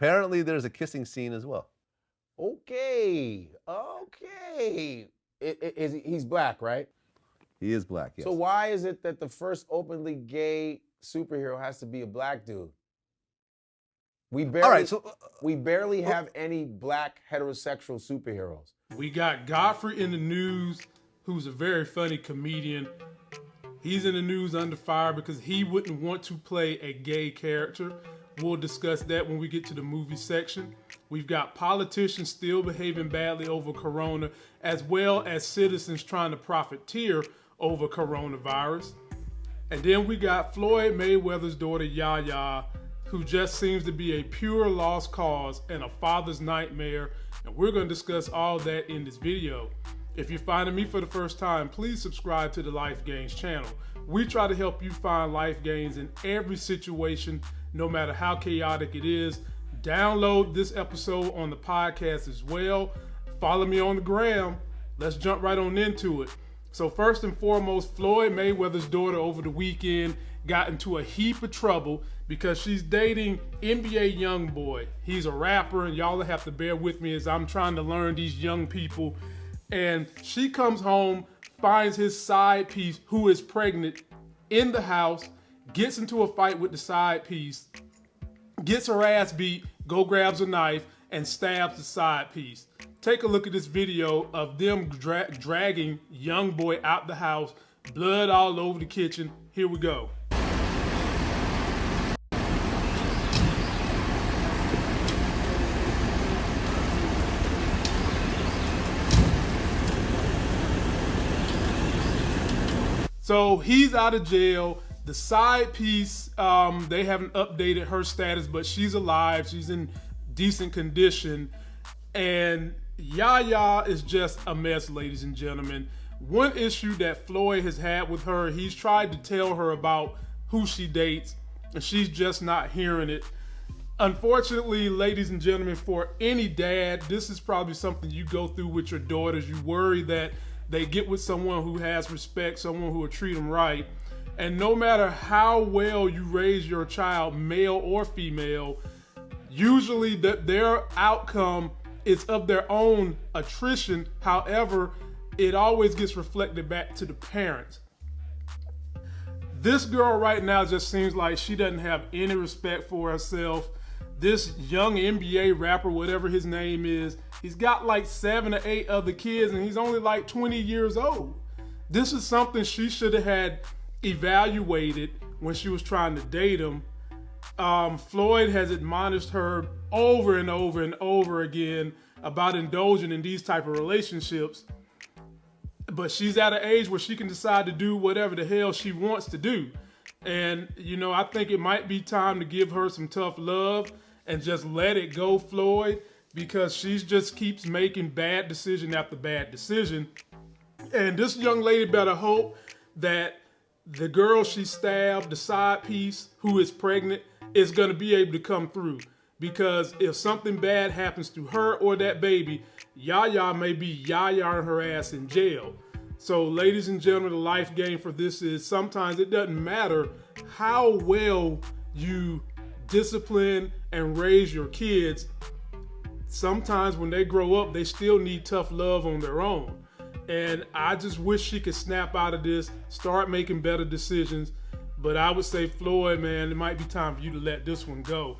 Apparently, there's a kissing scene as well. Okay, okay. I- I- is he- he's black, right? He is black. Yes. So why is it that the first openly gay superhero has to be a black dude? We barely, All right. So uh, we barely have any black heterosexual superheroes. We got Godfrey in the news, who's a very funny comedian. He's in the news under fire because he wouldn't want to play a gay character. We'll discuss that when we get to the movie section. We've got politicians still behaving badly over corona, as well as citizens trying to profiteer over coronavirus. And then we got Floyd Mayweather's daughter Yaya, who just seems to be a pure lost cause and a father's nightmare. And we're going to discuss all that in this video. If you're finding me for the first time, please subscribe to the Life Gains channel. We try to help you find life gains in every situation, no matter how chaotic it is. Download this episode on the podcast as well. Follow me on the gram. Let's jump right on into it. So first and foremost, Floyd Mayweather's daughter over the weekend got into a heap of trouble because she's dating NBA YoungBoy. He's a rapper, and y'all have to bear with me as I'm trying to learn these young people. And she comes home, finds his side piece, who is pregnant, in the house, gets into a fight with the side piece, gets her ass beat, go grabs a knife, and stabs the side piece. Take a look at this video of them dra- dragging YoungBoy out the house, blood all over the kitchen. Here we go. So he's out of jail. The side piece, um, they haven't updated her status, but she's alive. She's in decent condition. And Yaya is just a mess, ladies and gentlemen. One issue that Floyd has had with her, he's tried to tell her about who she dates, and she's just not hearing it. Unfortunately, ladies and gentlemen, for any dad, this is probably something you go through with your daughters. You worry that they get with someone who has respect, someone who will treat them right. And no matter how well you raise your child, male or female, usually that their outcome is of their own attrition. However, it always gets reflected back to the parents. This girl right now just seems like she doesn't have any respect for herself. This young NBA rapper, whatever his name is, he's got like seven or eight other kids and he's only like 20 years old. This is something she should have had evaluated when she was trying to date him. Um, Floyd has admonished her over and over and over again about indulging in these type of relationships but she's at an age where she can decide to do whatever the hell she wants to do. And, you know, I think it might be time to give her some tough love and just let it go, Floyd, because she just keeps making bad decision after bad decision. And this young lady better hope that the girl she stabbed, the side piece, who is pregnant, is going to be able to come through. Because if something bad happens to her or that baby, Yaya may be Yaya and her ass in jail. So, ladies and gentlemen, the life game for this is sometimes it doesn't matter how well you discipline and raise your kids. Sometimes when they grow up, they still need tough love on their own. And I just wish she could snap out of this, start making better decisions. But I would say, Floyd, man, it might be time for you to let this one go.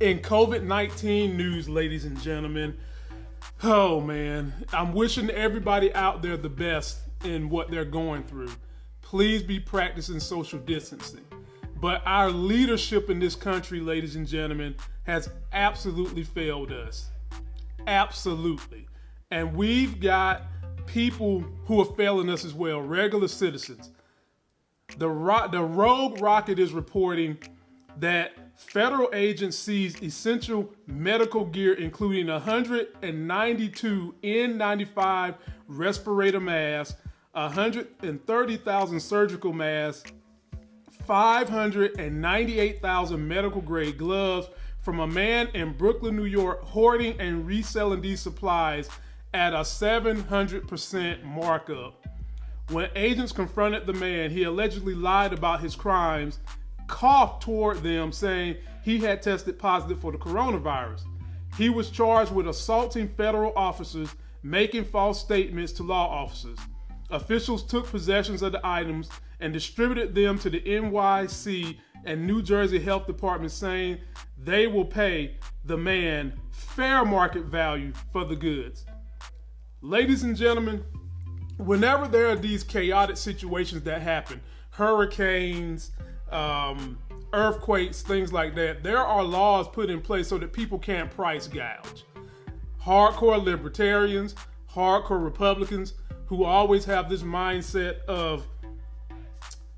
In COVID 19 news, ladies and gentlemen, oh man, I'm wishing everybody out there the best in what they're going through. Please be practicing social distancing. But our leadership in this country, ladies and gentlemen, has absolutely failed us. Absolutely. And we've got people who are failing us as well, regular citizens. The, ro- the Rogue Rocket is reporting that federal agents seized essential medical gear, including 192 N95 respirator masks, 130,000 surgical masks, 598,000 medical grade gloves from a man in Brooklyn, New York, hoarding and reselling these supplies at a 700% markup. When agents confronted the man, he allegedly lied about his crimes coughed toward them saying he had tested positive for the coronavirus. He was charged with assaulting federal officers, making false statements to law officers. Officials took possessions of the items and distributed them to the NYC and New Jersey Health Department, saying they will pay the man fair market value for the goods. Ladies and gentlemen, whenever there are these chaotic situations that happen, hurricanes, um, earthquakes, things like that, there are laws put in place so that people can't price gouge. Hardcore libertarians, hardcore Republicans who always have this mindset of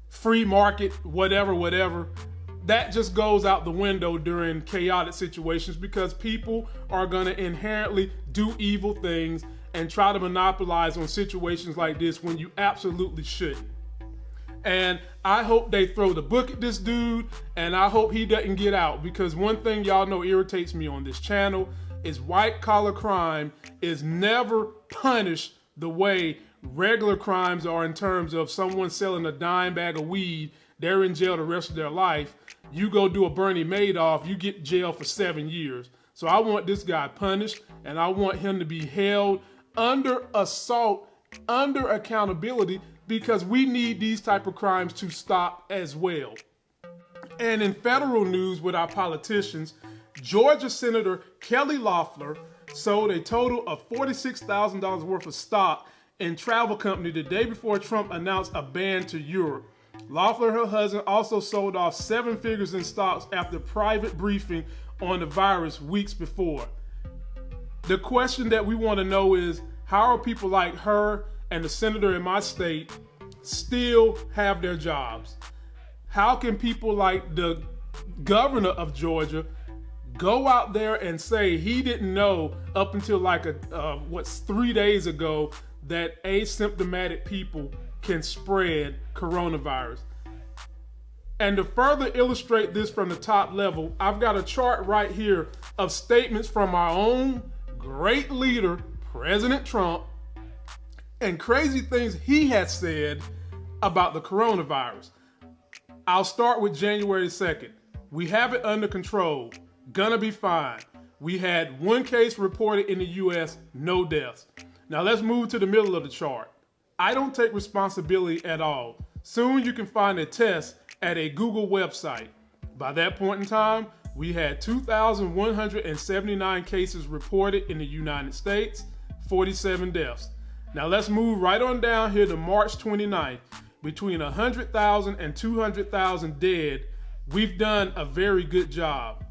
free market, whatever, whatever, that just goes out the window during chaotic situations because people are going to inherently do evil things and try to monopolize on situations like this when you absolutely shouldn't. And I hope they throw the book at this dude, and I hope he doesn't get out because one thing y'all know irritates me on this channel is white collar crime is never punished the way regular crimes are in terms of someone selling a dime bag of weed, they're in jail the rest of their life. You go do a Bernie Madoff, you get jail for seven years. So I want this guy punished, and I want him to be held under assault, under accountability, because we need these type of crimes to stop as well. And in federal news with our politicians, Georgia Senator Kelly Loeffler sold a total of $46,000 worth of stock in travel company the day before Trump announced a ban to Europe. Loeffler, her husband, also sold off seven figures in stocks after private briefing on the virus weeks before. The question that we want to know is how are people like her and the senator in my state still have their jobs? How can people like the governor of Georgia go out there and say he didn't know up until like a uh, what's three days ago that asymptomatic people can spread coronavirus. And to further illustrate this from the top level, I've got a chart right here of statements from our own great leader, President Trump, and crazy things he has said about the coronavirus. I'll start with January 2nd. We have it under control. Gonna be fine. We had one case reported in the US, no deaths. Now let's move to the middle of the chart. I don't take responsibility at all. Soon you can find a test at a Google website. By that point in time, we had 2,179 cases reported in the United States, 47 deaths. Now let's move right on down here to March 29th. Between 100,000 and 200,000 dead, we've done a very good job.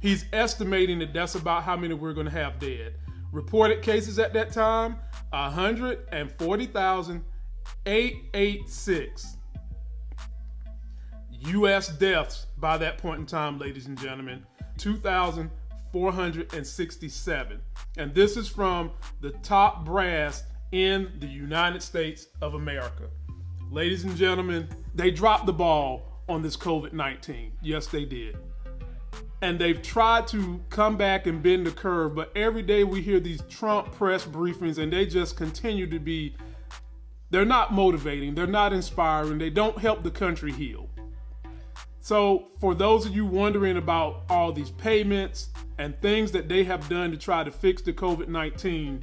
He's estimating that that's about how many we're going to have dead. Reported cases at that time 140,886. US deaths by that point in time, ladies and gentlemen, 2,467. And this is from the top brass in the United States of America. Ladies and gentlemen, they dropped the ball on this COVID 19. Yes, they did and they've tried to come back and bend the curve, but every day we hear these Trump press briefings and they just continue to be they're not motivating, they're not inspiring, they don't help the country heal. So, for those of you wondering about all these payments and things that they have done to try to fix the COVID 19,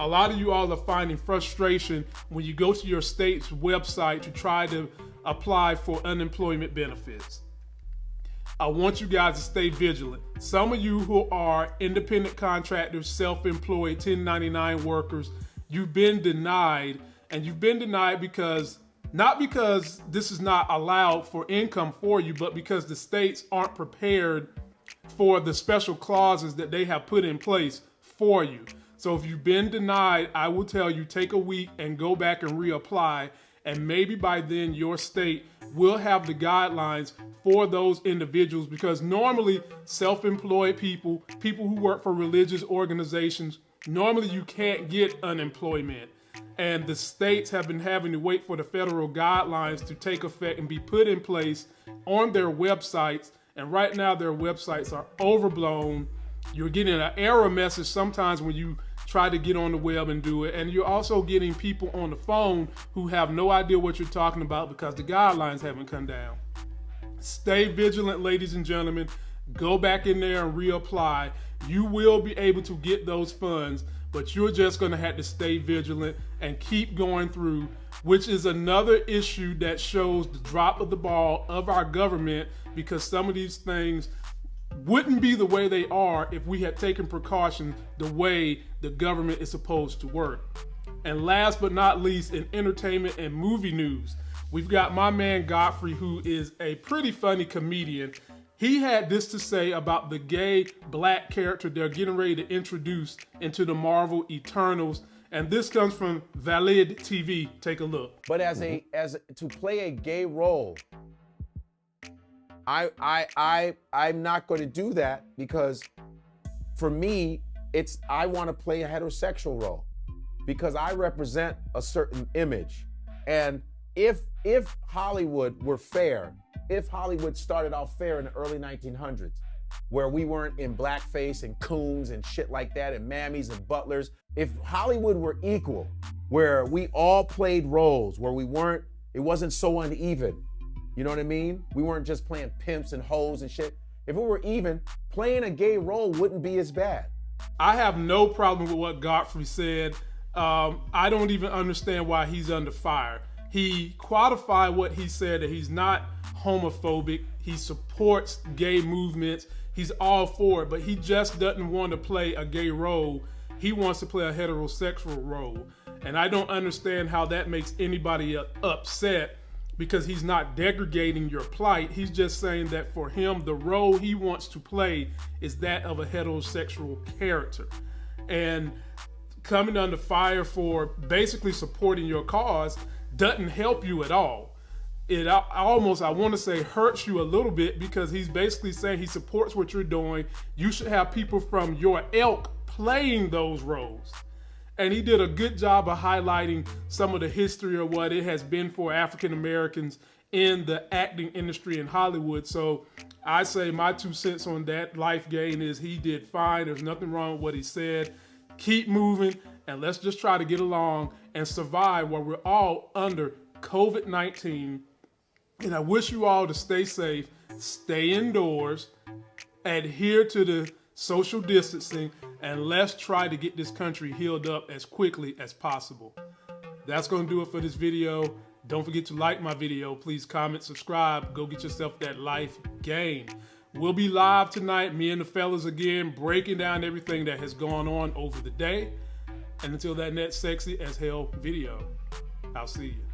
a lot of you all are finding frustration when you go to your state's website to try to apply for unemployment benefits. I want you guys to stay vigilant. Some of you who are independent contractors, self employed, 1099 workers, you've been denied, and you've been denied because not because this is not allowed for income for you, but because the states aren't prepared for the special clauses that they have put in place for you. So if you've been denied, I will tell you take a week and go back and reapply and maybe by then your state will have the guidelines for those individuals because normally self-employed people, people who work for religious organizations, normally you can't get unemployment. And the states have been having to wait for the federal guidelines to take effect and be put in place on their websites. And right now their websites are overblown. You're getting an error message sometimes when you try to get on the web and do it. And you're also getting people on the phone who have no idea what you're talking about because the guidelines haven't come down. stay vigilant, ladies and gentlemen. Go back in there and reapply. You will be able to get those funds, but you're just going to have to stay vigilant and keep going through, which is another issue that shows the drop of the ball of our government because some of these things wouldn't be the way they are if we had taken precautions the way the government is supposed to work. And last but not least, in entertainment and movie news, we've got my man Godfrey, who is a pretty funny comedian. He had this to say about the gay black character they're getting ready to introduce into the Marvel Eternals. And this comes from VladTV. Take a look. But as a as to play a gay role, I I I I'm not going to do that because for me, it's I want to play a heterosexual role because I represent a certain image. And if if Hollywood were fair, if Hollywood started off fair in the early 1900s, where we weren't in blackface and coons and shit like that and mammies and butlers, if Hollywood were equal, where we all played roles, where we weren't, it wasn't so uneven. You know what I mean? We weren't just playing pimps and hoes and shit. If it were even, playing a gay role wouldn't be as bad. I have no problem with what Godfrey said. Um, I don't even understand why he's under fire. He qualified what he said that he's not homophobic. He supports gay movements. He's all for it, but he just doesn't want to play a gay role. He wants to play a heterosexual role. And I don't understand how that makes anybody upset because he's not degrading your plight. He's just saying that for him, the role he wants to play is that of a heterosexual character. And coming under fire for basically supporting your cause doesn't help you at all. It almost, I want to say, hurts you a little bit because he's basically saying he supports what you're doing. You should have people from your ilk playing those roles. And he did a good job of highlighting some of the history of what it has been for African Americans in the acting industry in Hollywood. So I say my two cents on that life gain is he did fine. There's nothing wrong with what he said keep moving, and let's just try to get along and survive while we're all under COVID 19. And I wish you all to stay safe, stay indoors, adhere to the social distancing, and let's try to get this country healed up as quickly as possible. That's going to do it for this video. Don't forget to like my video. Please comment, subscribe. Go get yourself that life gain. We'll be live tonight, me and the fellas again, breaking down everything that has gone on over the day. And until that next sexy as hell video, I'll see you.